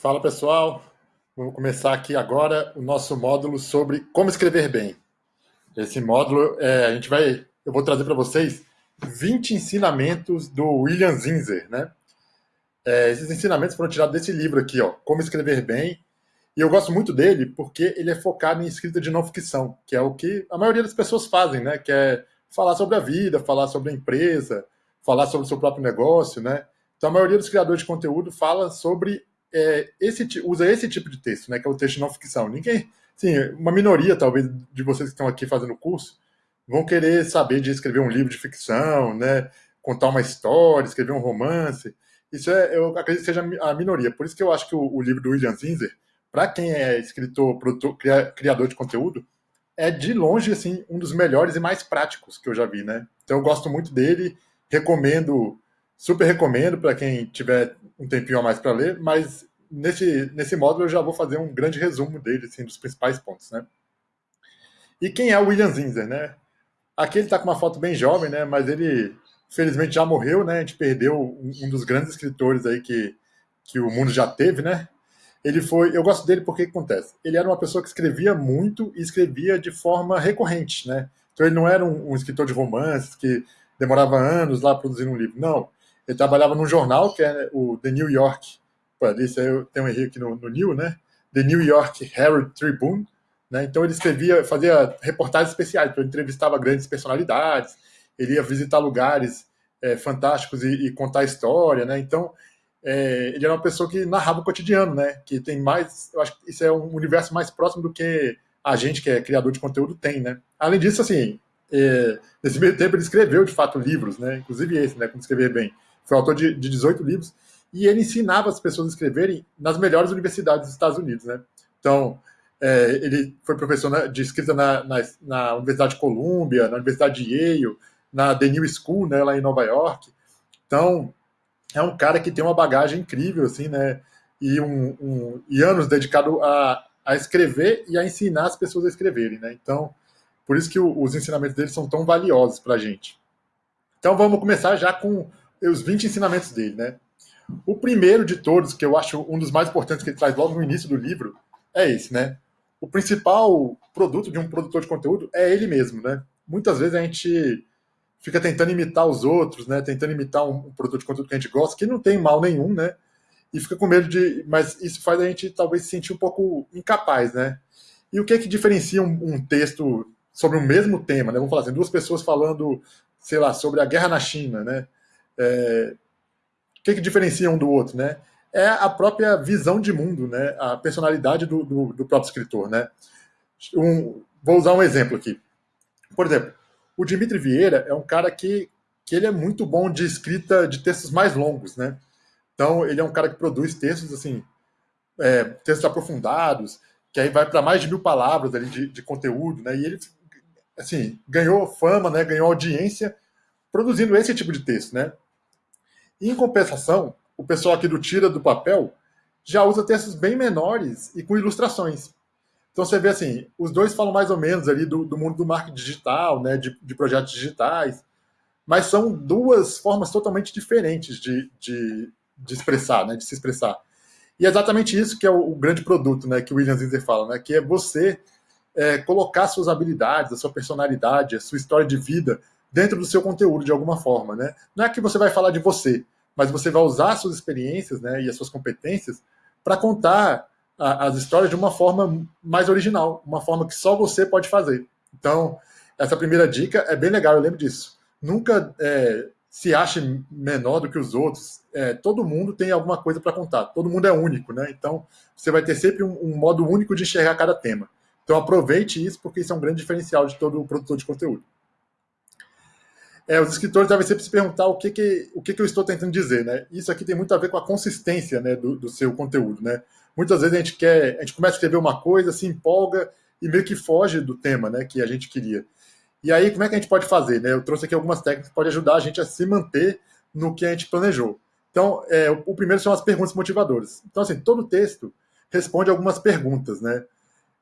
Fala pessoal, vamos começar aqui agora o nosso módulo sobre como escrever bem. Esse módulo é, a gente vai, eu vou trazer para vocês 20 ensinamentos do William Zinzer, né? É, esses ensinamentos foram tirados desse livro aqui, ó, Como Escrever Bem. E eu gosto muito dele porque ele é focado em escrita de não ficção, que é o que a maioria das pessoas fazem, né? Que é falar sobre a vida, falar sobre a empresa, falar sobre o seu próprio negócio, né? Então a maioria dos criadores de conteúdo fala sobre é, esse, usa esse tipo de texto, né, que é o texto não ficção. Ninguém, sim, uma minoria talvez de vocês que estão aqui fazendo o curso vão querer saber de escrever um livro de ficção, né, contar uma história, escrever um romance. Isso é, eu acredito que seja a minoria. Por isso que eu acho que o, o livro do William Zinzer, para quem é escritor, produtor, criador de conteúdo, é de longe assim um dos melhores e mais práticos que eu já vi, né? Então eu gosto muito dele, recomendo Super recomendo para quem tiver um tempinho a mais para ler, mas nesse, nesse módulo eu já vou fazer um grande resumo dele, assim, dos principais pontos, né? E quem é o William Zinzer, né? Aqui ele está com uma foto bem jovem, né? Mas ele, felizmente, já morreu, né? A gente perdeu um, um dos grandes escritores aí que, que o mundo já teve, né? Ele foi, eu gosto dele porque que acontece. Ele era uma pessoa que escrevia muito e escrevia de forma recorrente, né? Então ele não era um, um escritor de romances que demorava anos lá produzindo um livro, não ele trabalhava num jornal que é o The New York, pô, eu tenho um erro aqui no, no New, né? The New York Herald Tribune, né? Então ele escrevia, fazia reportagens especiais, então ele entrevistava grandes personalidades, ele ia visitar lugares é, fantásticos e, e, contar história, né? Então é, ele era uma pessoa que narrava o cotidiano, né? Que tem mais, eu acho que isso é um universo mais próximo do que a gente que é criador de conteúdo tem, né? Além disso, assim, é, nesse meio tempo ele escreveu de fato livros, né? Inclusive esse, né? Como escrever bem foi autor de, de 18 livros, e ele ensinava as pessoas a escreverem nas melhores universidades dos Estados Unidos, né? Então, é, ele foi professor de escrita na, na, na, Universidade de Columbia, na Universidade de Yale, na The New School, né, lá em Nova York. Então, é um cara que tem uma bagagem incrível, assim, né? E, um, um, e anos dedicado a, a escrever e a ensinar as pessoas a escreverem, né? Então, por isso que o, os ensinamentos dele são tão valiosos para a gente. Então, vamos começar já com os 20 ensinamentos dele, né? O primeiro de todos, que eu acho um dos mais importantes que ele traz logo no início do livro, é esse, né? O principal produto de um produtor de conteúdo é ele mesmo, né? Muitas vezes a gente fica tentando imitar os outros, né? Tentando imitar um, um produtor de conteúdo que a gente gosta, que não tem mal nenhum, né? E fica com medo de. Mas isso faz a gente talvez se sentir um pouco incapaz, né? E o que é que diferencia um, um texto sobre o mesmo tema, né? Vamos falar assim, duas pessoas falando, sei lá, sobre a guerra na China, né? É, o que, que diferencia um do outro, né? É a própria visão de mundo, né? A personalidade do, do, do próprio escritor, né? Um, vou usar um exemplo aqui. Por exemplo, o Dimitri Vieira é um cara que, que ele é muito bom de escrita de textos mais longos, né? Então, ele é um cara que produz textos, assim, é, textos aprofundados, que aí vai para mais de mil palavras ali de, de conteúdo, né? E ele, assim, ganhou fama, né? Ganhou audiência produzindo esse tipo de texto, né? Em compensação, o pessoal aqui do Tira do Papel já usa textos bem menores e com ilustrações. Então você vê assim, os dois falam mais ou menos ali do, do mundo do marketing digital, né, de, de, projetos digitais, mas são duas formas totalmente diferentes de, de, de expressar, né, de se expressar. E é exatamente isso que é o, o grande produto, né, que o William Zinzer fala, né, que é você é, colocar suas habilidades, a sua personalidade, a sua história de vida dentro do seu conteúdo de alguma forma, né? Não é que você vai falar de você, mas você vai usar suas experiências, né, e as suas competências para contar a, as histórias de uma forma mais original, uma forma que só você pode fazer. Então, essa primeira dica é bem legal, eu lembro disso. Nunca é, se ache menor do que os outros. É, todo mundo tem alguma coisa para contar. Todo mundo é único, né? Então, você vai ter sempre um, um modo único de enxergar cada tema. Então, aproveite isso, porque isso é um grande diferencial de todo produtor de conteúdo é, os escritores devem sempre se perguntar o que, que, o que, que eu estou tentando dizer, né? Isso aqui tem muito a ver com a consistência né, do, do seu conteúdo, né? Muitas vezes a gente quer, a gente começa a escrever uma coisa, se empolga e meio que foge do tema, né, que a gente queria. E aí, como é que a gente pode fazer, né? Eu trouxe aqui algumas técnicas que podem ajudar a gente a se manter no que a gente planejou. Então, é, o, primeiro são as perguntas motivadoras. Então, assim, todo texto responde algumas perguntas, né?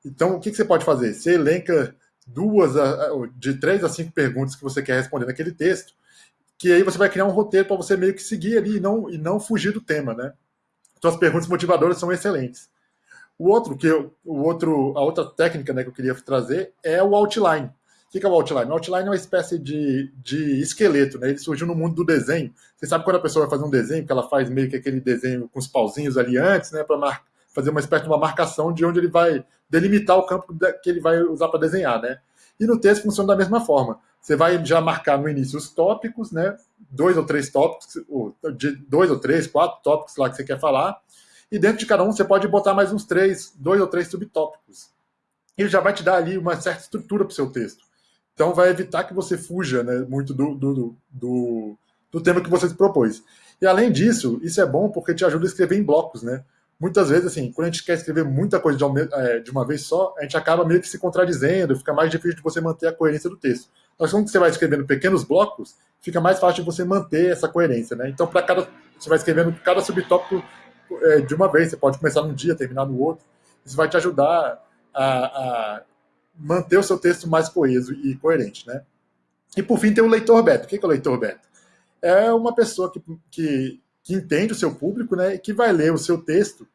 Então, o que, que você pode fazer? Você elenca duas, de três a cinco perguntas que você quer responder naquele texto, que aí você vai criar um roteiro para você meio que seguir ali e não, e não fugir do tema, né? Suas perguntas motivadoras são excelentes. O outro que eu, o outro, a outra técnica né, que eu queria trazer é o outline. O que é o outline? O outline é uma espécie de, de esqueleto, né? Ele surgiu no mundo do desenho. Você sabe quando a pessoa vai fazer um desenho, que ela faz meio que aquele desenho com os pauzinhos ali antes, né? Para fazer uma espécie de uma marcação de onde ele vai delimitar o campo que ele vai usar para desenhar, né? E no texto funciona da mesma forma. Você vai já marcar no início os tópicos, né? Dois ou três tópicos, ou dois ou três, quatro tópicos lá que você quer falar. E dentro de cada um você pode botar mais uns três, dois ou três subtópicos. Ele já vai te dar ali uma certa estrutura para o seu texto. Então vai evitar que você fuja né, muito do, do, do, do tema que você se propôs. E além disso, isso é bom porque te ajuda a escrever em blocos, né? Muitas vezes, assim, quando a gente quer escrever muita coisa de uma, é, de uma vez só, a gente acaba meio que se contradizendo, fica mais difícil de você manter a coerência do texto. Mas quando você vai escrevendo pequenos blocos, fica mais fácil de você manter essa coerência, né? Então, para cada, você vai escrevendo cada subtópico é, de uma vez. Você pode começar num dia, terminar no outro. Isso vai te ajudar a, a manter o seu texto mais coeso e coerente, né? E por fim tem o leitor beta. O que é o leitor beta? É uma pessoa que, que, que entende o seu público, né, e que vai ler o seu texto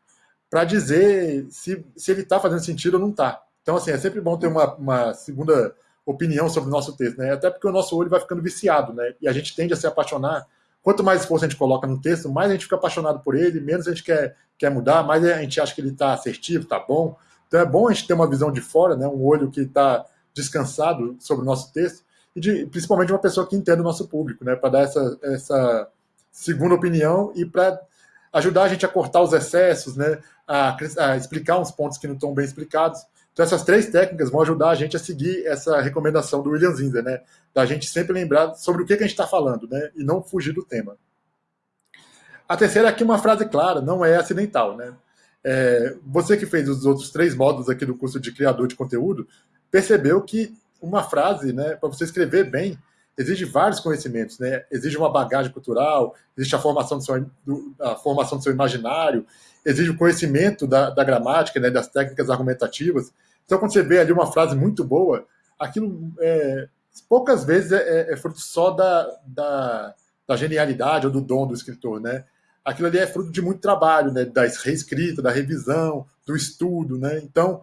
para dizer se, se ele está fazendo sentido ou não está. Então, assim, é sempre bom ter uma, uma segunda opinião sobre o nosso texto, né? Até porque o nosso olho vai ficando viciado, né? E a gente tende a se apaixonar. Quanto mais esforço a gente coloca no texto, mais a gente fica apaixonado por ele, menos a gente quer, quer mudar, mais a gente acha que ele está assertivo, está bom. Então é bom a gente ter uma visão de fora, né, um olho que está descansado sobre o nosso texto, e de, principalmente uma pessoa que entenda o nosso público, né, para dar essa, essa segunda opinião e para ajudar a gente a cortar os excessos, né, a, a, explicar uns pontos que não estão bem explicados. Então essas três técnicas vão ajudar a gente a seguir essa recomendação do William Zinzer, né, da gente sempre lembrar sobre o que, que a gente está falando, né, e não fugir do tema. A terceira aqui é uma frase clara, não é acidental, né? É, você que fez os outros três módulos aqui do curso de criador de conteúdo, percebeu que uma frase, né, para você escrever bem, exige vários conhecimentos, né? Exige uma bagagem cultural, existe a formação do seu, do, a formação do seu imaginário, exige o conhecimento da, da gramática, né, das técnicas argumentativas. Então, quando você vê ali uma frase muito boa, aquilo é, poucas vezes é, é, é fruto só da, da, da, genialidade ou do dom do escritor, né? aquilo ali é fruto de muito trabalho, né? Da reescrita, da revisão, do estudo, né? Então,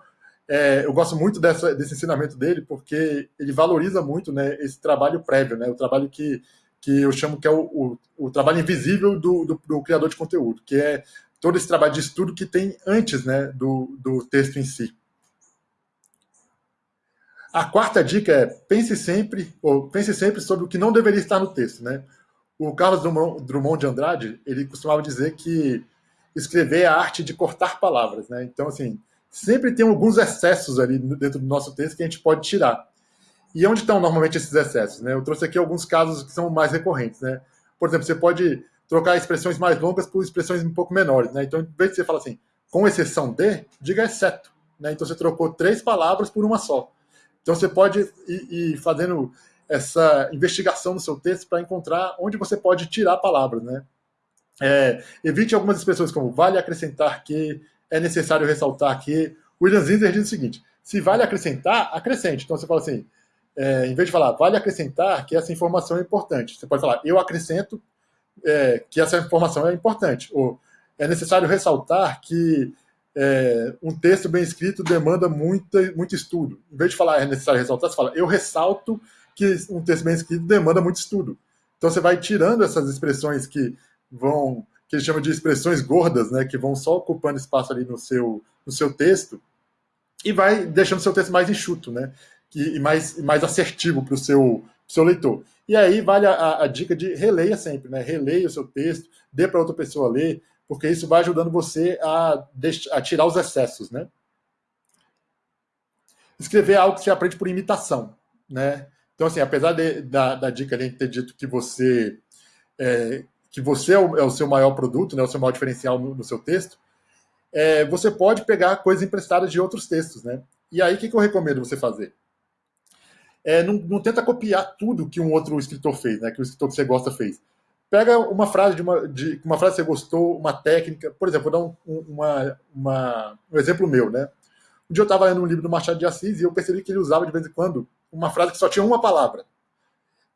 é, eu gosto muito dessa, desse ensinamento dele porque ele valoriza muito, né? Esse trabalho prévio, né? O trabalho que, que eu chamo que é o, o, o trabalho invisível do, do, do, criador de conteúdo, que é todo esse trabalho de estudo que tem antes, né? Do, do texto em si. A quarta dica é pense sempre, ou pense sempre sobre o que não deveria estar no texto, né? O Carlos Drummond de Andrade, ele costumava dizer que escrever é a arte de cortar palavras, né? Então, assim, sempre tem alguns excessos ali dentro do nosso texto que a gente pode tirar. E onde estão normalmente esses excessos, né? Eu trouxe aqui alguns casos que são mais recorrentes, né? Por exemplo, você pode trocar expressões mais longas por expressões um pouco menores, né? Então, em vez de você falar assim, com exceção de, diga exceto, né? Então, você trocou três palavras por uma só. Então, você pode ir, ir fazendo essa investigação no seu texto para encontrar onde você pode tirar palavras, né? É, evite algumas expressões como vale acrescentar que, é necessário ressaltar que. William Zinder diz o seguinte: se vale acrescentar, acrescente. Então você fala assim, é, em vez de falar vale acrescentar que essa informação é importante, você pode falar eu acrescento é, que essa informação é importante. Ou é necessário ressaltar que é, um texto bem escrito demanda muita, muito estudo. Em vez de falar é necessário ressaltar, você fala eu ressalto que um texto bem escrito demanda muito estudo. Então você vai tirando essas expressões que vão, que ele chama de expressões gordas, né, que vão só ocupando espaço ali no seu, no seu texto, e vai deixando seu texto mais enxuto, né, e mais, mais assertivo para o seu, seu leitor. E aí vale a, a, dica de releia sempre, né, releia o seu texto, dê para outra pessoa ler, porque isso vai ajudando você a, a tirar os excessos, né. Escrever algo que você aprende por imitação, né? Então, assim, apesar de, da, da dica de ter dito que você é, que você é o, é o, seu maior produto, né, o seu maior diferencial no, no seu texto, é, você pode pegar coisas emprestadas de outros textos, né? E aí, o que, que eu recomendo você fazer? É, não, não, tenta copiar tudo que um outro escritor fez, né? Que o escritor que você gosta fez. Pega uma frase de uma, de uma frase que você gostou, uma técnica. Por exemplo, vou dar um, uma, uma, um exemplo meu, né? Um dia eu estava lendo um livro do Machado de Assis e eu percebi que ele usava de vez em quando uma frase que só tinha uma palavra.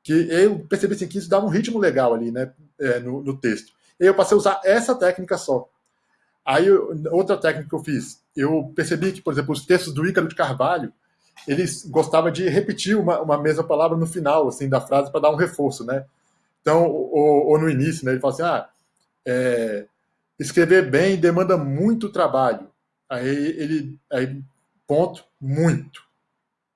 Que eu percebi assim, que isso dava um ritmo legal ali, né, é, no, no, texto. E eu passei a usar essa técnica só. Aí, outra técnica que eu fiz, eu percebi que, por exemplo, os textos do Ícaro de Carvalho, eles gostavam de repetir uma, uma mesma palavra no final, assim, da frase para dar um reforço, né? Então, ou, ou, no início, né? Ele fala assim, ah, é, escrever bem demanda muito trabalho. Aí ele, aí, ponto, muito.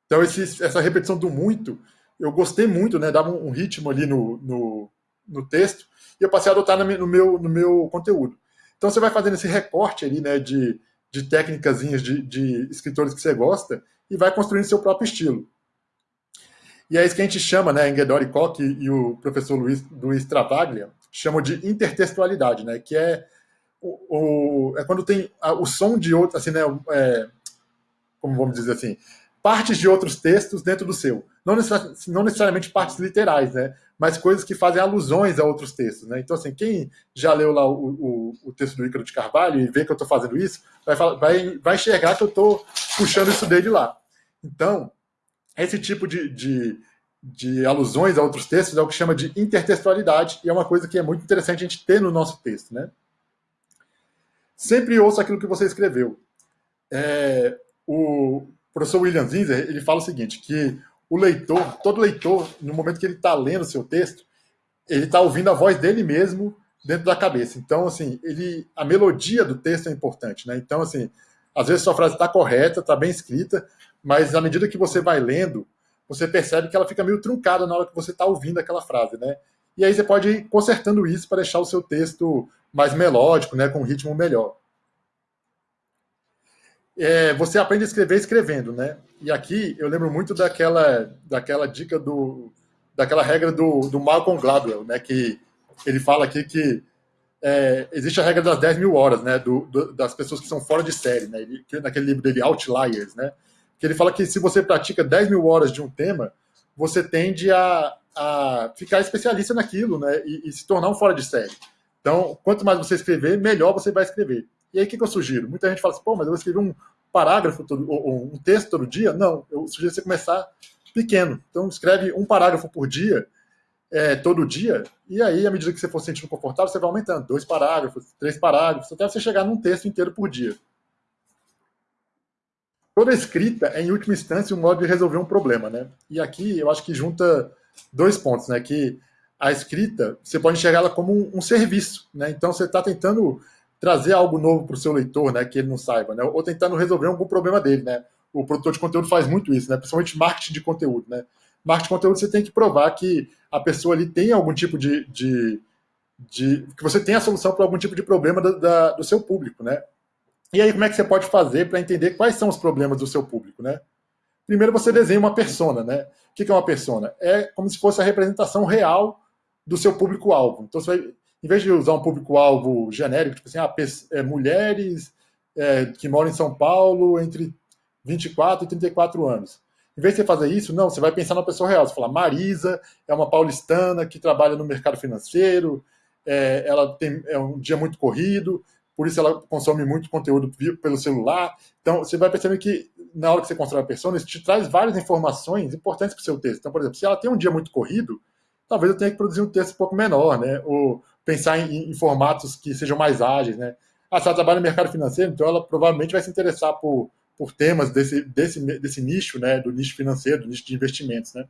Então, esse, essa repetição do muito, eu gostei muito, né? Dava um, ritmo ali no, no, no, texto e eu passei a adotar no meu, no meu conteúdo. Então, você vai fazendo esse recorte ali, né? De, de técnicas de, de escritores que você gosta e vai construindo seu próprio estilo. E é isso que a gente chama, né, Engedori Koch e o professor Luiz, Luiz Travaglia chamam de intertextualidade, né, que é, o, o é quando tem a, o som de outro, assim, né, é, como vamos dizer assim, partes de outros textos dentro do seu. Não, necessariamente, não necessariamente partes literais, né, mas coisas que fazem alusões a outros textos. Né? Então, assim, quem já leu lá o, o, o texto do Ícaro de Carvalho e vê que eu estou fazendo isso, vai, vai, vai enxergar que eu estou puxando isso dele lá. Então, esse tipo de, de, de, alusões a outros textos é o que chama de intertextualidade, e é uma coisa que é muito interessante a gente ter no nosso texto. Né? Sempre ouça aquilo que você escreveu. É, o professor William Zinzer ele fala o seguinte, que o leitor, todo leitor, no momento que ele está lendo o seu texto, ele está ouvindo a voz dele mesmo dentro da cabeça. Então, assim, ele, a melodia do texto é importante, né? Então, assim, às vezes sua frase está correta, está bem escrita, mas à medida que você vai lendo, você percebe que ela fica meio truncada na hora que você está ouvindo aquela frase, né? E aí você pode ir consertando isso para deixar o seu texto mais melódico, né, com um ritmo melhor é, você aprende a escrever escrevendo, né? E aqui eu lembro muito daquela, daquela dica do, daquela regra do, do Malcolm Gladwell, né? Que ele fala aqui que é, existe a regra das 10 mil horas, né? Do, do, das pessoas que são fora de série, né? Ele, naquele livro dele, Outliers, né? Que ele fala que se você pratica 10 mil horas de um tema, você tende a, a ficar especialista naquilo, né? E, e se tornar um fora de série. Então, quanto mais você escrever, melhor você vai escrever. E aí, o que, que eu sugiro? Muita gente fala assim, pô, mas eu vou escrever um parágrafo, todo, ou um texto todo dia. Não, eu sugiro você começar pequeno. Então, escreve um parágrafo por dia, é, todo dia, e aí, à medida que você for sentindo confortável, você vai aumentando. Dois parágrafos, três parágrafos, até você chegar num texto inteiro por dia. Toda escrita é, em última instância, um modo de resolver um problema, né? E aqui eu acho que junta dois pontos, né? Que a escrita, você pode enxergar ela como um, um serviço, né? Então, você está tentando trazer algo novo para o seu leitor, né, que ele não saiba, né, ou tentando resolver algum problema dele, né. O produtor de conteúdo faz muito isso, né, principalmente marketing de conteúdo, né. Marketing de conteúdo você tem que provar que a pessoa ali tem algum tipo de, de, de que você tem a solução para algum tipo de problema da, da, do seu público, né. E aí como é que você pode fazer para entender quais são os problemas do seu público, né? Primeiro você desenha uma persona, né? O que é uma persona? É como se fosse a representação real do seu público-alvo. Então você vai em vez de usar um público-alvo genérico, tipo assim, ah, é, mulheres é, que moram em São Paulo entre 24 e 34 anos. Em vez de você fazer isso, não, você vai pensar na pessoa real. Você fala, Marisa é uma paulistana que trabalha no mercado financeiro, é, ela tem é um dia muito corrido, por isso ela consome muito conteúdo pelo celular. Então, você vai perceber que na hora que você constrói a pessoa, isso te traz várias informações importantes para o seu texto. Então, por exemplo, se ela tem um dia muito corrido, talvez eu tenha que produzir um texto um pouco menor, né? Ou pensar em, em, formatos que sejam mais ágeis, né? Ah, se ela trabalha no mercado financeiro, então ela provavelmente vai se interessar por, por temas desse, desse, desse nicho, né? Do nicho financeiro, do nicho de investimentos, né?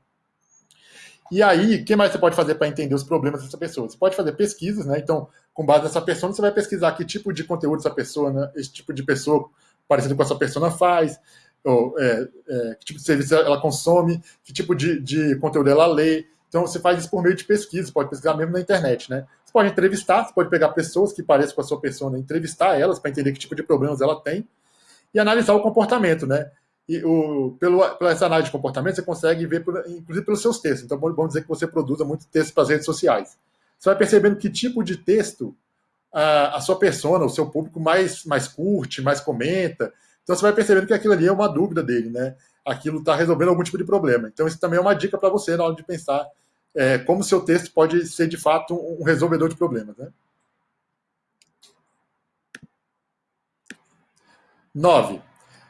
E aí, o que mais você pode fazer para entender os problemas dessa pessoa? Você pode fazer pesquisas, né? Então, com base nessa pessoa, você vai pesquisar que tipo de conteúdo essa pessoa, né? esse tipo de pessoa parecido com essa pessoa faz, ou, é, é, que tipo de serviço ela consome, que tipo de, de conteúdo ela lê, então você faz isso por meio de pesquisa, pode pesquisar mesmo na internet, né? Você pode entrevistar, você pode pegar pessoas que pareçam com a sua pessoa, entrevistar elas para entender que tipo de problemas ela tem e analisar o comportamento, né? E o, pelo, pela essa análise de comportamento, você consegue ver, por, inclusive pelos seus textos. Então, vamos dizer que você produza muito texto para as redes sociais. Você vai percebendo que tipo de texto a, a sua persona, o seu público mais, mais curte, mais comenta. Então, você vai percebendo que aquilo ali é uma dúvida dele, né? aquilo está resolvendo algum tipo de problema. Então, isso também é uma dica para você na hora de pensar é, como seu texto pode ser, de fato, um resolvedor de problemas. Né? Nove.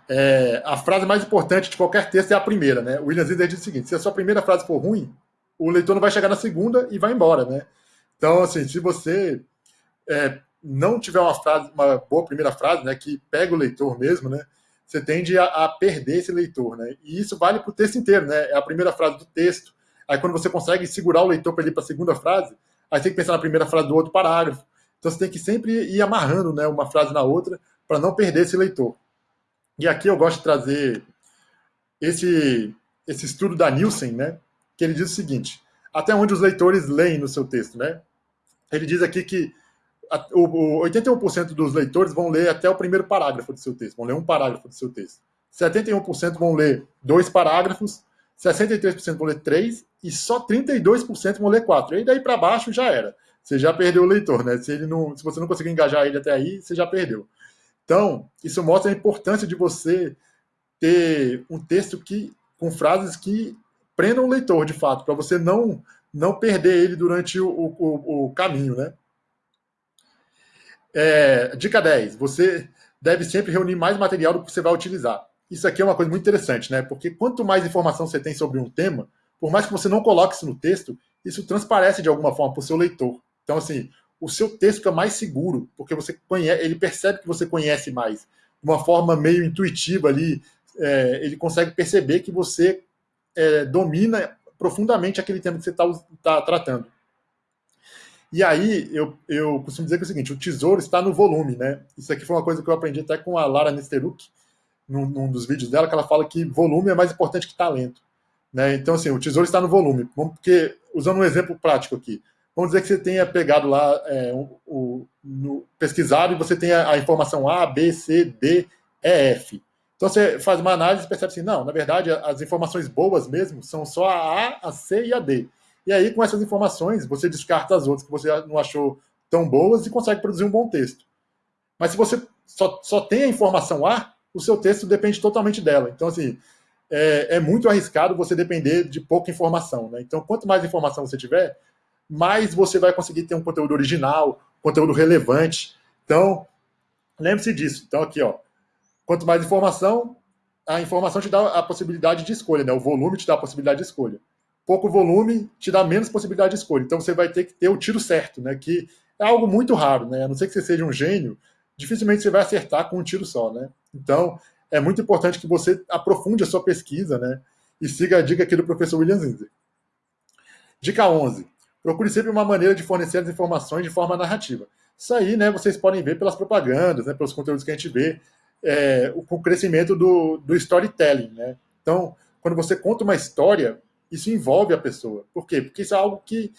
É, a frase mais importante de qualquer texto é a primeira. Né? O William Zinder diz o seguinte, se a sua primeira frase for ruim, o leitor não vai chegar na segunda e vai embora. Né? Então, assim, se você é, não tiver uma frase, uma boa primeira frase, né, que pega o leitor mesmo, né, você tende a, a perder esse leitor, né? E isso vale para o texto inteiro, né? É a primeira frase do texto. Aí quando você consegue segurar o leitor para ir para a segunda frase, aí tem que pensar na primeira frase do outro parágrafo. Então você tem que sempre ir amarrando, né, uma frase na outra para não perder esse leitor. E aqui eu gosto de trazer esse esse estudo da Nielsen, né? Que ele diz o seguinte: até onde os leitores leem no seu texto, né? Ele diz aqui que o, 81% dos leitores vão ler até o primeiro parágrafo do seu texto, vão ler um parágrafo do seu texto. 71% vão ler dois parágrafos, 63% vão ler três e só 32% vão ler quatro. E daí para baixo já era. Você já perdeu o leitor, né? Se, ele não, se você não conseguir engajar ele até aí, você já perdeu. Então, isso mostra a importância de você ter um texto que com frases que prendam o leitor, de fato, para você não não perder ele durante o, o, o caminho, né? É, dica 10. Você deve sempre reunir mais material do que você vai utilizar. Isso aqui é uma coisa muito interessante, né? Porque quanto mais informação você tem sobre um tema, por mais que você não coloque isso no texto, isso transparece de alguma forma para o seu leitor. Então, assim, o seu texto fica mais seguro, porque você conhece, ele percebe que você conhece mais. De uma forma meio intuitiva ali, é, ele consegue perceber que você é, domina profundamente aquele tema que você está tá tratando. E aí, eu, eu costumo dizer que é o seguinte: o tesouro está no volume, né? Isso aqui foi uma coisa que eu aprendi até com a Lara Nesteruk, num, num dos vídeos dela, que ela fala que volume é mais importante que talento. Né? Então, assim, o tesouro está no volume. Porque, usando um exemplo prático aqui, vamos dizer que você tenha pegado lá, é, o, o no, pesquisado, e você tem a, a, informação A, B, C, D, E, F. Então você faz uma análise e percebe assim, não, na verdade, as informações boas mesmo são só a A, a C e a D. E aí, com essas informações, você descarta as outras que você não achou tão boas e consegue produzir um bom texto. Mas se você só, só tem a informação A, o seu texto depende totalmente dela. Então, assim, é, é muito arriscado você depender de pouca informação. Né? Então, quanto mais informação você tiver, mais você vai conseguir ter um conteúdo original, conteúdo relevante. Então, lembre-se disso. Então, aqui, ó, quanto mais informação, a informação te dá a possibilidade de escolha, né? O volume te dá a possibilidade de escolha pouco volume te dá menos possibilidade de escolha. Então você vai ter que ter o tiro certo, né? Que é algo muito raro, né? A não ser que você seja um gênio, dificilmente você vai acertar com um tiro só, né? Então é muito importante que você aprofunde a sua pesquisa, né? E siga a dica aqui do professor William Zinzer. Dica 11. Procure sempre uma maneira de fornecer as informações de forma narrativa. Isso aí, né, vocês podem ver pelas propagandas, né, pelos conteúdos que a gente vê, é, o, o crescimento do, do storytelling, né? Então, quando você conta uma história, isso envolve a pessoa. Por quê? Porque isso é algo que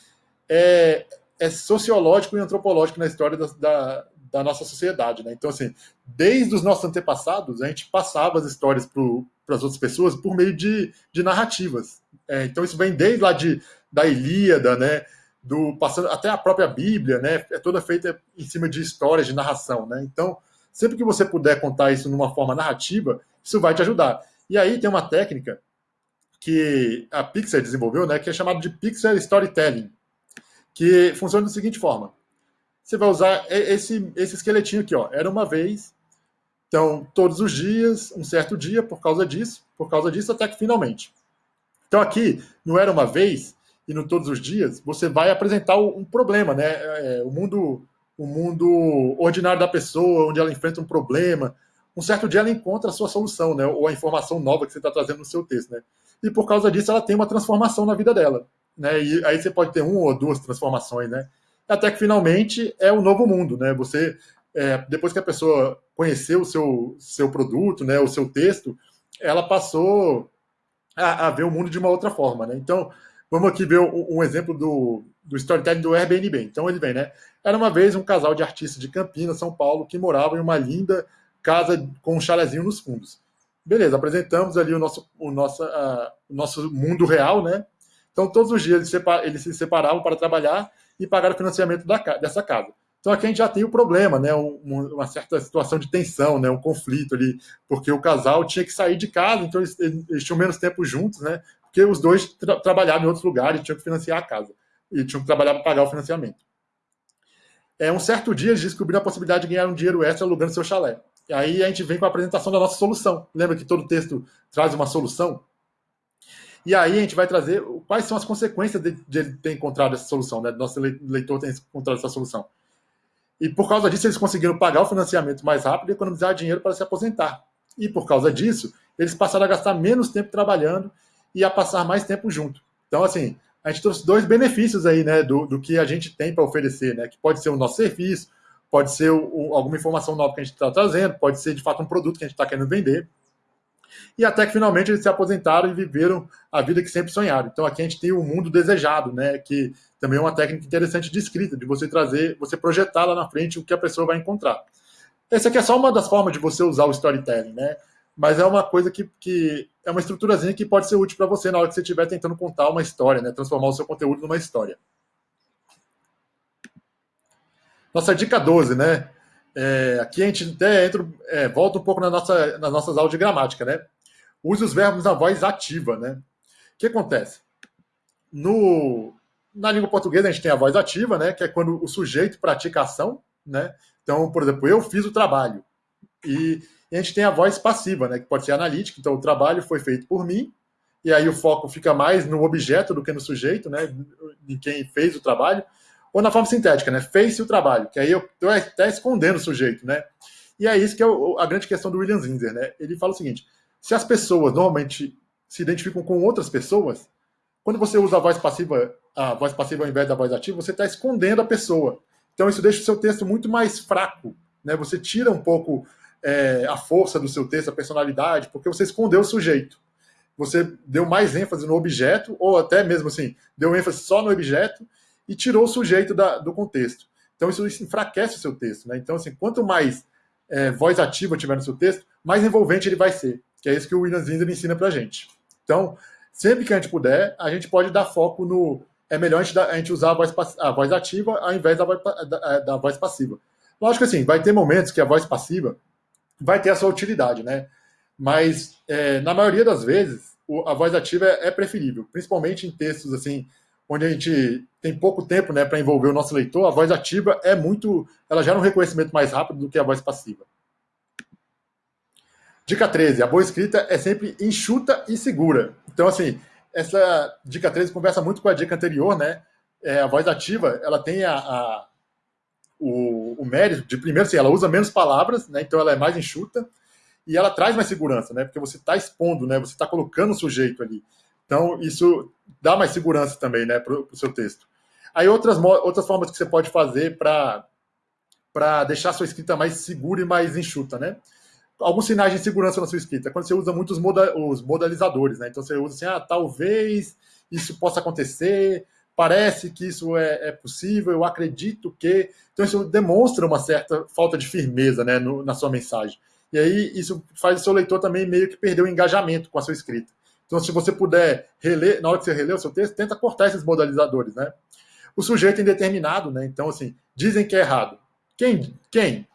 é, é sociológico e antropológico na história da, da, da, nossa sociedade. Né? Então, assim, desde os nossos antepassados, a gente passava as histórias para as outras pessoas por meio de, de narrativas. É, então, isso vem desde lá de, da Ilíada, né? Do, passando até a própria Bíblia, né? É toda feita em cima de histórias, de narração, né? Então, sempre que você puder contar isso numa forma narrativa, isso vai te ajudar. E aí tem uma técnica que a Pixar desenvolveu, né, que é chamado de Pixar Storytelling, que funciona da seguinte forma. Você vai usar esse, esse esqueletinho aqui, ó. Era uma vez, então, todos os dias, um certo dia, por causa disso, por causa disso, até que finalmente. Então, aqui, não era uma vez, e no todos os dias, você vai apresentar um problema, né? É, o mundo o mundo ordinário da pessoa, onde ela enfrenta um problema. Um certo dia ela encontra a sua solução, né? Ou a informação nova que você está trazendo no seu texto, né? e por causa disso ela tem uma transformação na vida dela. Né? E aí você pode ter uma ou duas transformações, né? Até que finalmente é o novo mundo, né? Você, é, depois que a pessoa conheceu o seu, seu produto, né, o seu texto, ela passou a, a ver o mundo de uma outra forma, né? Então, vamos aqui ver um, um exemplo do, do storytelling do Airbnb. Então ele vem, né? Era uma vez um casal de artistas de Campinas, São Paulo, que moravam em uma linda casa com um chalezinho nos fundos. Beleza, apresentamos ali o nosso, o nosso, uh, o nosso mundo real, né? Então, todos os dias eles, separ, eles se separavam para trabalhar e pagar o financiamento da, dessa casa. Então, aqui a gente já tem o problema, né? Um, uma certa situação de tensão, né? Um conflito ali, porque o casal tinha que sair de casa, então eles, eles tinham menos tempo juntos, né? Porque os dois tra trabalhavam em outros lugares, tinham que financiar a casa e tinham que trabalhar para pagar o financiamento. É, um certo dia eles descobriram a possibilidade de ganhar um dinheiro extra alugando seu chalé. E aí a gente vem com a apresentação da nossa solução. Lembra que todo texto traz uma solução? E aí a gente vai trazer quais são as consequências de, de ele ter encontrado essa solução, né? Nosso leitor ter encontrado essa solução. E por causa disso, eles conseguiram pagar o financiamento mais rápido e economizar dinheiro para se aposentar. E por causa disso, eles passaram a gastar menos tempo trabalhando e a passar mais tempo junto. Então, assim, a gente trouxe dois benefícios aí, né, do, do que a gente tem para oferecer, né, que pode ser o nosso serviço, pode ser o, o, alguma informação nova que a gente está trazendo, pode ser de fato um produto que a gente está querendo vender. E até que finalmente eles se aposentaram e viveram a vida que sempre sonharam. Então aqui a gente tem o mundo desejado, né, que também é uma técnica interessante de escrita, de você trazer, você projetar lá na frente o que a pessoa vai encontrar. Essa aqui é só uma das formas de você usar o storytelling, né? Mas é uma coisa que, que é uma estruturazinha que pode ser útil para você na hora que você estiver tentando contar uma história, né? Transformar o seu conteúdo numa história. Nossa dica 12, né? É, aqui a gente até entra, é, volta um pouco na nossa, nas nossas aulas de gramática, né? Use os verbos na voz ativa, né? O que acontece? No, na língua portuguesa a gente tem a voz ativa, né? Que é quando o sujeito pratica a ação, né? Então, por exemplo, eu fiz o trabalho. E, e, a gente tem a voz passiva, né? Que pode ser analítica. Então, o trabalho foi feito por mim. E aí o foco fica mais no objeto do que no sujeito, né? Em quem fez o trabalho. Ou na forma sintética, né? Fez-se o trabalho. Que aí eu estou até escondendo o sujeito, né? E é isso que é a grande questão do William Zinzer, né? Ele fala o seguinte: se as pessoas normalmente se identificam com outras pessoas, quando você usa a voz passiva, a voz passiva ao invés da voz ativa, você está escondendo a pessoa. Então isso deixa o seu texto muito mais fraco, né? Você tira um pouco é, a força do seu texto, a personalidade, porque você escondeu o sujeito. Você deu mais ênfase no objeto, ou até mesmo assim, deu ênfase só no objeto e tirou o sujeito da, do contexto. Então isso, enfraquece o seu texto, né? Então assim, quanto mais é, voz ativa tiver no seu texto, mais envolvente ele vai ser que é isso que o William Zinder ensina para gente. Então, sempre que a gente puder, a gente pode dar foco no. É melhor a gente, a gente usar a voz, a voz ativa ao invés da voz, da, da voz passiva. Lógico que assim, vai ter momentos que a voz passiva vai ter a sua utilidade, né? Mas é, na maioria das vezes a voz ativa é, é, preferível, principalmente em textos assim onde a gente tem pouco tempo, né, para envolver o nosso leitor. A voz ativa é muito, ela gera um reconhecimento mais rápido do que a voz passiva. Dica 13, a boa escrita é sempre enxuta e segura. Então, assim, essa dica 13 conversa muito com a dica anterior, né? É, a voz ativa, ela tem a, a o, o, mérito de, primeiro, assim, ela usa menos palavras, né? Então ela é mais enxuta e ela traz mais segurança, né? Porque você está expondo, né? Você está colocando o sujeito ali. Então, isso dá mais segurança também, né, para o seu texto. Aí outras, outras formas que você pode fazer para deixar sua escrita mais segura e mais enxuta, né? alguns sinais de segurança na sua escrita. Quando você usa muito os, moda, os modalizadores, né? Então você usa assim, ah, talvez isso possa acontecer, parece que isso é, é, possível, eu acredito que. Então isso demonstra uma certa falta de firmeza né, no, na sua mensagem. E aí isso faz o seu leitor também meio que perder o engajamento com a sua escrita. Então, se você puder reler, na hora que você reler o seu texto, tenta cortar esses modalizadores, né? O sujeito indeterminado, né? Então, assim, dizem que é errado. Quem? Quem?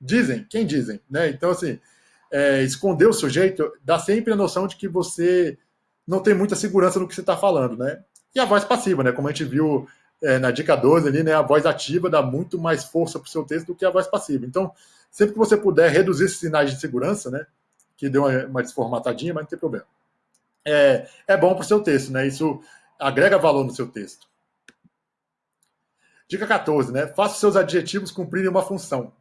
Dizem, quem dizem, né? Então, assim, é, esconder o sujeito dá sempre a noção de que você não tem muita segurança no que você está falando, né? E a voz passiva, né? Como a gente viu é, na dica 12 ali, né? A voz ativa dá muito mais força para o seu texto do que a voz passiva. Então, sempre que você puder reduzir esses sinais de segurança, né? Que deu uma, uma desformatadinha, mas não tem problema. É, é bom para o seu texto, né? Isso agrega valor no seu texto. Dica 14, né? Faça seus adjetivos cumprirem uma função.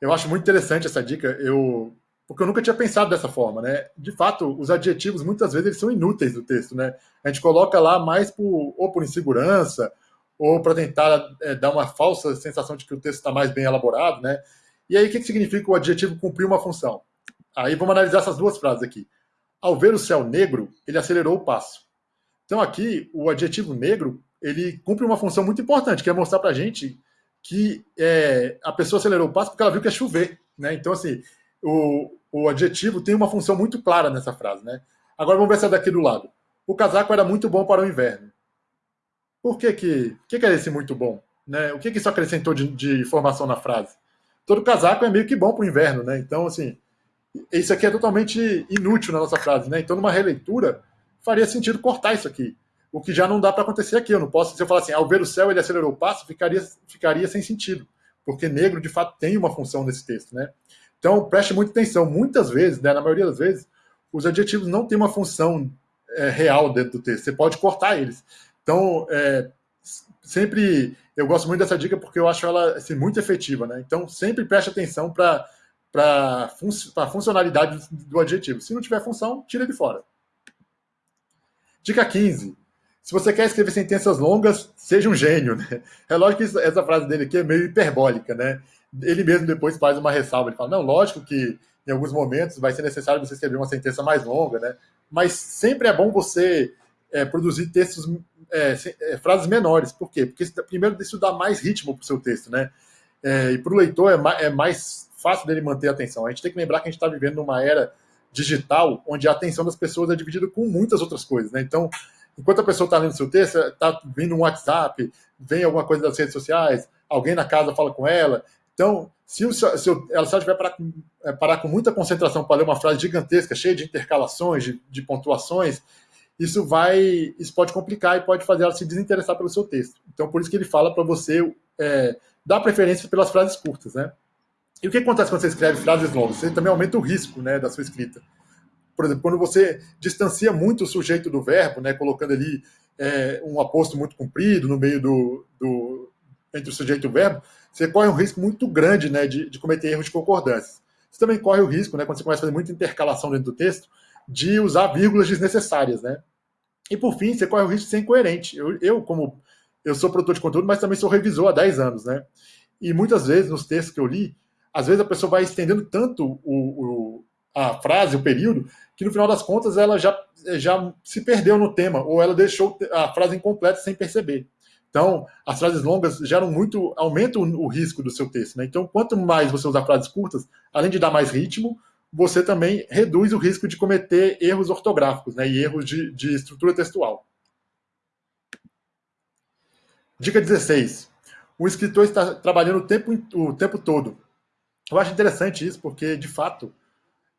Eu acho muito interessante essa dica, eu porque eu nunca tinha pensado dessa forma, né? De fato, os adjetivos muitas vezes eles são inúteis do texto, né? A gente coloca lá mais por, ou por insegurança ou para tentar é, dar uma falsa sensação de que o texto está mais bem elaborado, né? E aí o que, que significa o adjetivo cumprir uma função? Aí vamos analisar essas duas frases aqui. Ao ver o céu negro, ele acelerou o passo. Então aqui o adjetivo negro ele cumpre uma função muito importante, que é mostrar para a gente que é, a pessoa acelerou o passo porque ela viu que ia chover. Né? Então, assim, o, o adjetivo tem uma função muito clara nessa frase. Né? Agora vamos ver essa daqui do lado. O casaco era muito bom para o inverno. Por que que, que, que é esse muito bom? Né? O que, que isso acrescentou de, de informação na frase? Todo casaco é meio que bom para o inverno, né? Então, assim, isso aqui é totalmente inútil na nossa frase, né? Então, numa releitura, faria sentido cortar isso aqui o que já não dá para acontecer aqui. Eu não posso, se eu falar assim, ao ver o céu ele acelerou o passo, ficaria, ficaria sem sentido, porque negro de fato tem uma função nesse texto, né? Então preste muita atenção. Muitas vezes, né, na maioria das vezes, os adjetivos não têm uma função é, real dentro do texto. Você pode cortar eles. Então, é, sempre eu gosto muito dessa dica porque eu acho ela assim, muito efetiva, né? Então sempre preste atenção para para fun a funcionalidade do adjetivo. Se não tiver função, tira de fora. Dica 15. Se você quer escrever sentenças longas, seja um gênio. Né? É lógico que essa frase dele aqui é meio hiperbólica, né? Ele mesmo depois faz uma ressalva. Ele fala: não, lógico que em alguns momentos vai ser necessário você escrever uma sentença mais longa, né? Mas sempre é bom você é, produzir textos, é, é, frases menores. Por quê? Porque primeiro isso dá mais ritmo para o seu texto, né? É, e para o leitor é é mais fácil dele manter a atenção. A gente tem que lembrar que a gente está vivendo numa era digital onde a atenção das pessoas é dividida com muitas outras coisas, né? Então, enquanto a pessoa está lendo seu texto, está vindo um WhatsApp, vem alguma coisa das redes sociais, alguém na casa fala com ela. Então, se, o, se, ela, se ela tiver parar com, é, parar com muita concentração para ler uma frase gigantesca, cheia de intercalações, de, de pontuações, isso vai, isso pode complicar e pode fazer ela se desinteressar pelo seu texto. Então, por isso que ele fala para você é, dar preferência pelas frases curtas, né? E o que acontece quando você escreve frases longas? Você também aumenta o risco, né, da sua escrita. Por exemplo, quando você distancia muito o sujeito do verbo, né, colocando ali é, um aposto muito comprido no meio do, do entre o sujeito e o verbo, você corre um risco muito grande, né, de, de cometer erros de concordância. Você também corre o risco, né, quando você começa a fazer muita intercalação dentro do texto, de usar vírgulas desnecessárias, né? E por fim, você corre o risco de ser incoerente. Eu, eu, como eu sou produtor de conteúdo, mas também sou revisor há 10 anos, né? E muitas vezes, nos textos que eu li, às vezes a pessoa vai estendendo tanto o, o, a frase, o período, que no final das contas ela já, já se perdeu no tema, ou ela deixou a frase incompleta sem perceber. Então, as frases longas geram muito, aumentam o, risco do seu texto. Né? Então, quanto mais você usar frases curtas, além de dar mais ritmo, você também reduz o risco de cometer erros ortográficos né, e erros de, de estrutura textual. Dica 16. O escritor está trabalhando o tempo, o tempo todo. Eu acho interessante isso, porque, de fato,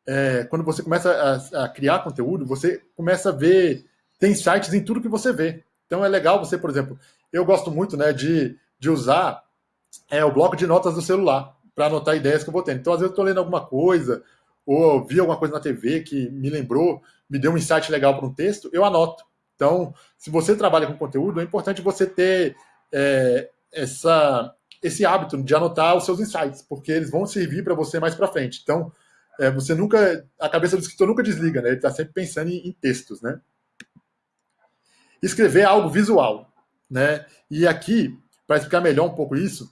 é, quando você começa a, a, criar conteúdo, você começa a ver, tem sites em tudo que você vê. Então é legal você, por exemplo, eu gosto muito né, de, de usar é, o bloco de notas do celular para anotar ideias que eu vou tendo. Então, às vezes, eu estou lendo alguma coisa, ou vi alguma coisa na TV que me lembrou, me deu um insight legal para um texto, eu anoto. Então, se você trabalha com conteúdo, é importante você ter é, essa, esse hábito de anotar os seus insights, porque eles vão servir para você mais para frente. Então, é, você nunca, a cabeça do escritor nunca desliga, né? Ele está sempre pensando em, em, textos, né? Escrever algo visual, né? E aqui, para explicar melhor um pouco isso,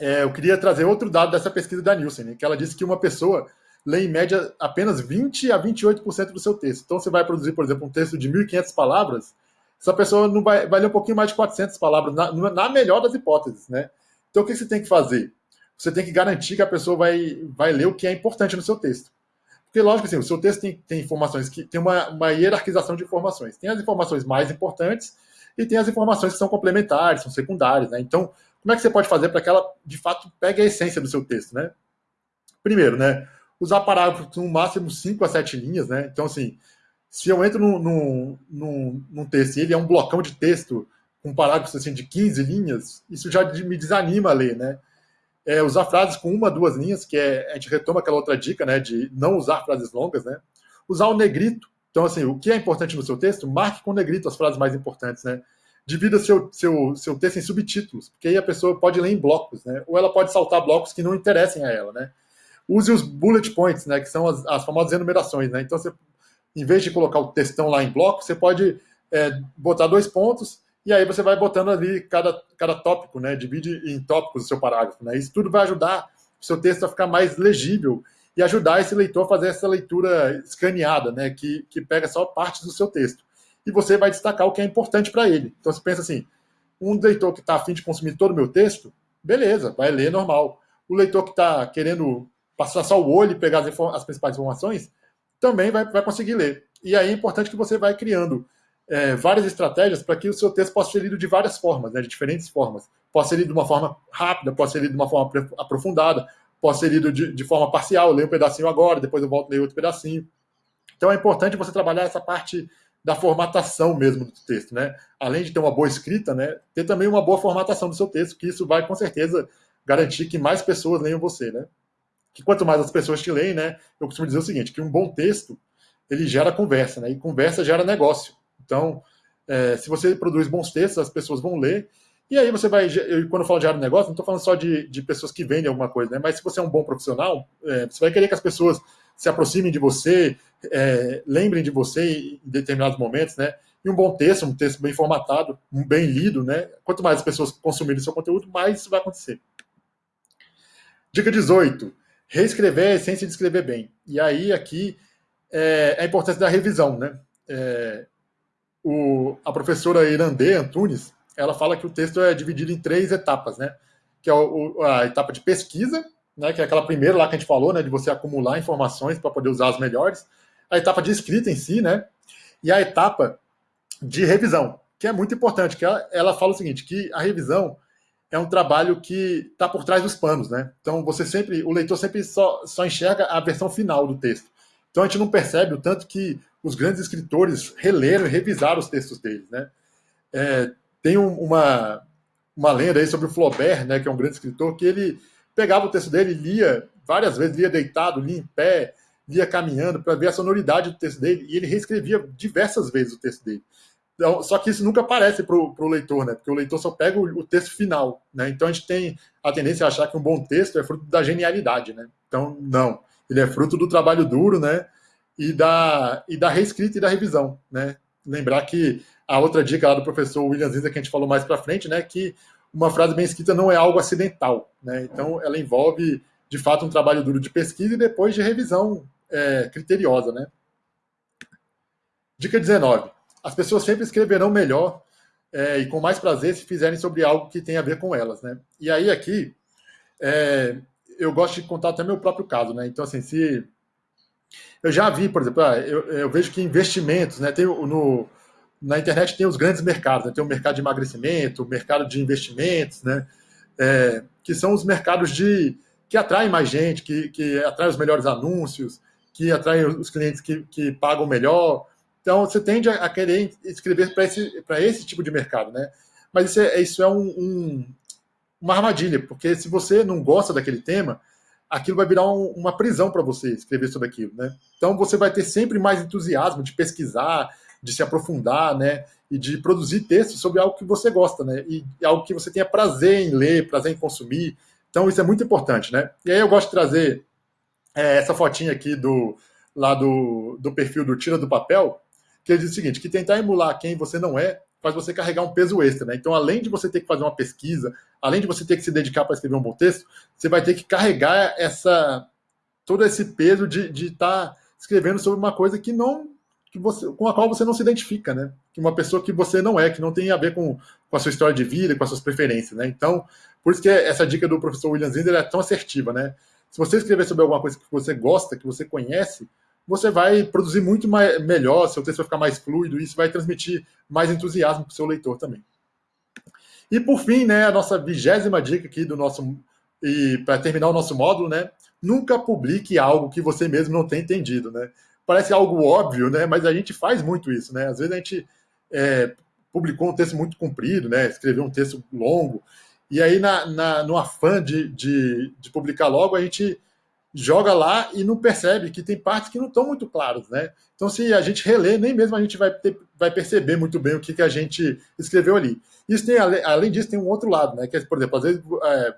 é, eu queria trazer outro dado dessa pesquisa da Nielsen, né? que ela disse que uma pessoa lê em média apenas 20 a 28% do seu texto. Então, você vai produzir, por exemplo, um texto de 1.500 palavras, essa pessoa não vai, vai ler um pouquinho mais de 400 palavras, na, na melhor das hipóteses, né? Então, o que você tem que fazer? Você tem que garantir que a pessoa vai, vai ler o que é importante no seu texto. Porque, lógico, assim, o seu texto tem, tem informações que tem uma, uma hierarquização de informações. Tem as informações mais importantes e tem as informações que são complementares, são secundárias, né? Então, como é que você pode fazer para que ela, de fato, pegue a essência do seu texto, né? Primeiro, né? usar parágrafos no máximo 5 a 7 linhas, né? Então, assim, se eu entro num, num, num, num texto e ele é um blocão de texto com parágrafos assim, de 15 linhas, isso já me desanima a ler, né? É, usar frases com uma, duas linhas, que é, a gente retoma aquela outra dica, né, de não usar frases longas, né? Usar o negrito. Então, assim, o que é importante no seu texto, marque com negrito as frases mais importantes, né? Divida seu, seu, seu texto em subtítulos, porque aí a pessoa pode ler em blocos, né? Ou ela pode saltar blocos que não interessem a ela, né? use os bullet points, né, que são as, as famosas enumerações. Né? Então, você, em vez de colocar o textão lá em bloco, você pode é, botar dois pontos e aí você vai botando ali cada, cada tópico, né? divide em tópicos o seu parágrafo. Né? Isso tudo vai ajudar o seu texto a ficar mais legível e ajudar esse leitor a fazer essa leitura escaneada, né? que, que pega só partes do seu texto. E você vai destacar o que é importante para ele. Então, você pensa assim, um leitor que está afim de consumir todo o meu texto, beleza, vai ler normal. O leitor que está querendo passar só o olho e pegar as, as principais informações, também vai, vai conseguir ler. E aí é importante que você vai criando é, várias estratégias para que o seu texto possa ser lido de várias formas, né, de diferentes formas. Pode ser lido de uma forma rápida, pode ser lido de uma forma aprofundada, pode ser lido de, de forma parcial, eu leio um pedacinho agora, depois eu volto a ler outro pedacinho. Então é importante você trabalhar essa parte da formatação mesmo do texto, né? Além de ter uma boa escrita, né? Ter também uma boa formatação do seu texto, que isso vai com certeza garantir que mais pessoas leiam você, né? que quanto mais as pessoas te leem, né, eu costumo dizer o seguinte, que um bom texto, ele gera conversa, né, e conversa gera negócio. Então, É, se você produz bons textos, as pessoas vão ler. E aí você vai, eu, quando eu falo de área de negócio, não estou falando só de, de pessoas que vendem alguma coisa, né? Mas se você é um bom profissional, é, você vai querer que as pessoas se aproximem de você, é, lembrem de você em determinados momentos, né? E um bom texto, um texto bem formatado, um bem lido, né? Quanto mais as pessoas consumirem seu conteúdo, mais isso vai acontecer. Dica 18. Reescrever é a essência de escrever bem. E aí, aqui, é a importância da revisão, né? É, o, a professora Irandê Antunes, ela fala que o texto é dividido em três etapas, né? Que é o, a etapa de pesquisa, né? Que é aquela primeira lá que a gente falou, né? De você acumular informações para poder usar as melhores. A etapa de escrita em si, né? E a etapa de revisão, que é muito importante, que ela, ela fala o seguinte, que a revisão é um trabalho que está por trás dos panos, né? Então você sempre, o leitor sempre só, só enxerga a versão final do texto. Então a gente não percebe o tanto que os grandes escritores releram e revisaram os textos deles, né? É, tem um, uma, uma lenda aí sobre o Flaubert, né, que é um grande escritor, que ele pegava o texto dele lia várias vezes, lia deitado, lia em pé, lia caminhando, para ver a sonoridade do texto dele, e ele reescrevia diversas vezes o texto dele. Então, só que isso nunca aparece para o leitor, né? Porque o leitor só pega o, o, texto final, né? Então a gente tem a tendência a achar que um bom texto é fruto da genialidade, né? Então, não. Ele é fruto do trabalho duro, né? E da, e da reescrita e da revisão, né? Lembrar que a outra dica lá do professor William Zinza, que a gente falou mais para frente, né? Que uma frase bem escrita não é algo acidental, né? Então, ela envolve, de fato, um trabalho duro de pesquisa e depois de revisão é, criteriosa, né? Dica 19 as pessoas sempre escreverão melhor é, e com mais prazer se fizerem sobre algo que tem a ver com elas, né? E aí aqui é, eu gosto de contar até meu próprio caso, né? Então assim, se eu já vi, por exemplo, ah, eu, eu, vejo que investimentos, né? Tem no na internet tem os grandes mercados, né? tem o mercado de emagrecimento, o mercado de investimentos, né? É, que são os mercados de que atraem mais gente, que, que atraem os melhores anúncios, que atraem os clientes que, que pagam melhor, então, você tende a, querer escrever para esse, esse tipo de mercado, né? Mas isso é, isso é um, um, uma armadilha, porque se você não gosta daquele tema, aquilo vai virar um, uma prisão para você escrever sobre aquilo, né? Então, você vai ter sempre mais entusiasmo de pesquisar, de se aprofundar, né? E de produzir textos sobre algo que você gosta, né? E algo que você tenha prazer em ler, prazer em consumir. Então, isso é muito importante, né? E aí eu gosto de trazer é, essa fotinha aqui do lá do, do perfil do Tira do Papel, que ele diz o seguinte, que tentar emular quem você não é faz você carregar um peso extra, né? Então, além de você ter que fazer uma pesquisa, além de você ter que se dedicar para escrever um bom texto, você vai ter que carregar essa todo esse peso de estar tá escrevendo sobre uma coisa que não que você, com a qual você não se identifica, né? Que uma pessoa que você não é, que não tem a ver com, com a sua história de vida, com as suas preferências, né? Então, por isso que essa dica do professor William Zinder é tão assertiva, né? Se você escrever sobre alguma coisa que você gosta, que você conhece, você vai produzir muito mais, melhor, seu texto vai ficar mais fluido, e isso vai transmitir mais entusiasmo para o seu leitor também. E por fim, né, a nossa vigésima dica aqui do nosso. E para terminar o nosso módulo, né? Nunca publique algo que você mesmo não tem entendido, né? Parece algo óbvio, né? Mas a gente faz muito isso, né? Às vezes a gente é, publicou um texto muito comprido, né? Escreveu um texto longo, e aí, na, na, no afã de, de, de publicar logo, a gente joga lá e não percebe que tem partes que não estão muito claras, né? Então, se a gente reler, nem mesmo a gente vai, ter, vai perceber muito bem o que, que a gente escreveu ali. Isso tem, além disso, tem um outro lado, né? Que, é, por exemplo, às vezes é,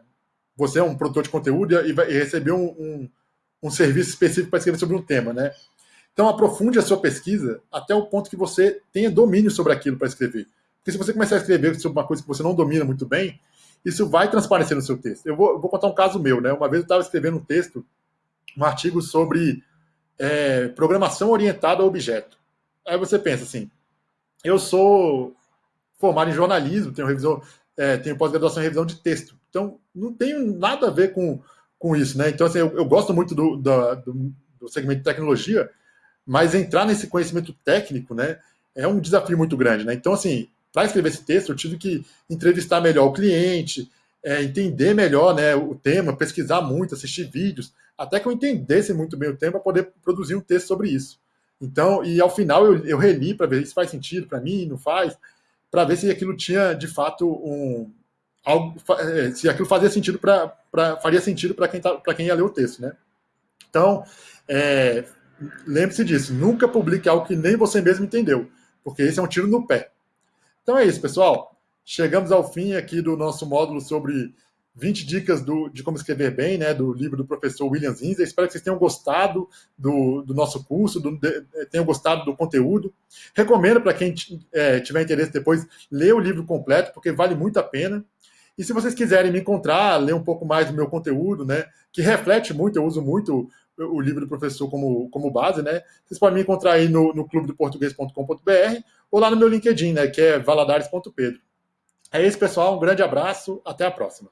você é um produtor de conteúdo e, vai, e recebeu um, um, um serviço específico para escrever sobre um tema, né? Então, aprofunde a sua pesquisa até o ponto que você tenha domínio sobre aquilo para escrever. Porque se você começar a escrever sobre uma coisa que você não domina muito bem, isso vai transparecer no seu texto. Eu vou, eu vou contar um caso meu, né? Uma vez eu estava escrevendo um texto um artigo sobre é, programação orientada a objeto. Aí você pensa assim, eu sou formado em jornalismo, tenho é, tenho pós-graduação em revisão de texto, então não tenho nada a ver com, com isso, né? Então assim, eu, eu gosto muito do, do, do, segmento de tecnologia, mas entrar nesse conhecimento técnico, né, é um desafio muito grande, né? Então assim, para escrever esse texto, eu tive que entrevistar melhor o cliente, é, entender melhor né, o tema, pesquisar muito, assistir vídeos, até que eu entendesse muito bem o tema para poder produzir um texto sobre isso. Então, e ao final eu, eu reli para ver se faz sentido para mim, não faz, para ver se aquilo tinha de fato um algo, é, se aquilo fazia sentido para faria sentido para quem tá, para quem ia ler o texto, né? Então, é, lembre-se disso, nunca publique algo que nem você mesmo entendeu, porque esse é um tiro no pé. Então é isso, pessoal. Chegamos ao fim aqui do nosso módulo sobre 20 dicas do, de como escrever bem, né, do livro do professor William Zinzer. Espero que vocês tenham gostado do, do nosso curso, do, de, tenham gostado do conteúdo. Recomendo para quem é, tiver interesse depois ler o livro completo, porque vale muito a pena. E se vocês quiserem me encontrar, ler um pouco mais do meu conteúdo, né, que reflete muito, eu uso muito o livro do professor como, como base, né? Vocês podem me encontrar aí no, no clubedoportuguês.com.br ou lá no meu LinkedIn, né, que é valadares.pedro. É isso, pessoal. Um grande abraço. Até a próxima.